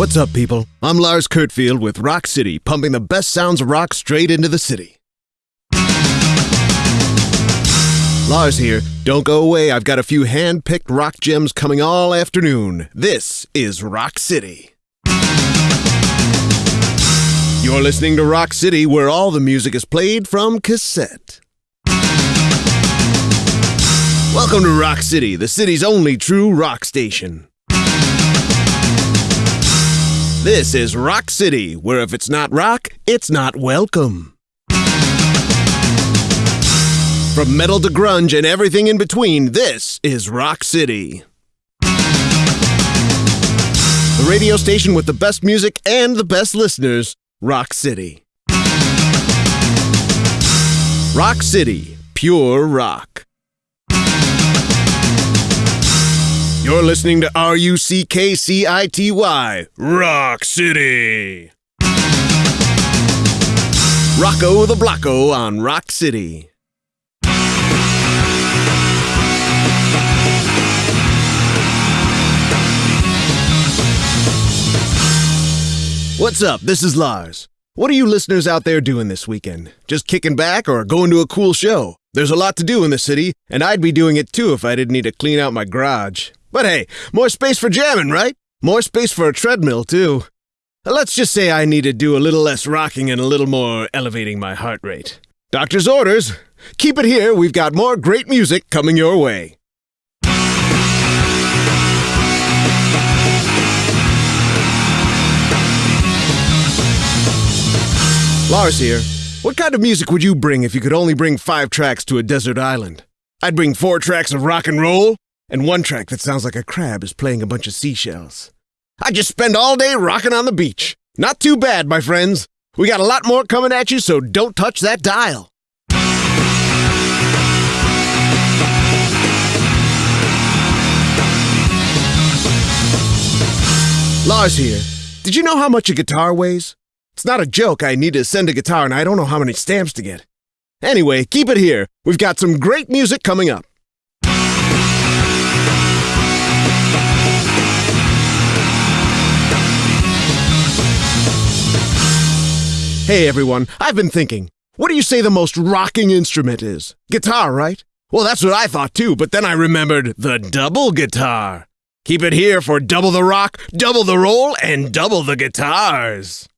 What's up, people? I'm Lars Kurtfield with Rock City, pumping the best sounds of rock straight into the city. Lars here. Don't go away. I've got a few hand picked rock gems coming all afternoon. This is Rock City. You're listening to Rock City, where all the music is played from cassette. Welcome to Rock City, the city's only true rock station. This is Rock City, where if it's not rock, it's not welcome. From metal to grunge and everything in between, this is Rock City. The radio station with the best music and the best listeners, Rock City. Rock City, pure rock. You're listening to R U C K C I T Y, Rock City. Rocco the Blocko on Rock City. What's up? This is Lars. What are you listeners out there doing this weekend? Just kicking back or going to a cool show? There's a lot to do in the city, and I'd be doing it too if I didn't need to clean out my garage. But hey, more space for jamming, right? More space for a treadmill, too. Let's just say I need to do a little less rocking and a little more elevating my heart rate. Doctor's orders. Keep it here, we've got more great music coming your way. Lars here. What kind of music would you bring if you could only bring five tracks to a desert island? I'd bring four tracks of rock and roll, and one track that sounds like a crab is playing a bunch of seashells. I'd just spend all day rocking on the beach. Not too bad, my friends. We got a lot more coming at you, so don't touch that dial. Lars here. Did you know how much a guitar weighs? It's not a joke. I need to send a guitar and I don't know how many stamps to get. Anyway, keep it here. We've got some great music coming up. Hey everyone, I've been thinking. What do you say the most rocking instrument is? Guitar, right? Well, that's what I thought too, but then I remembered the double guitar. Keep it here for double the rock, double the roll, and double the guitars.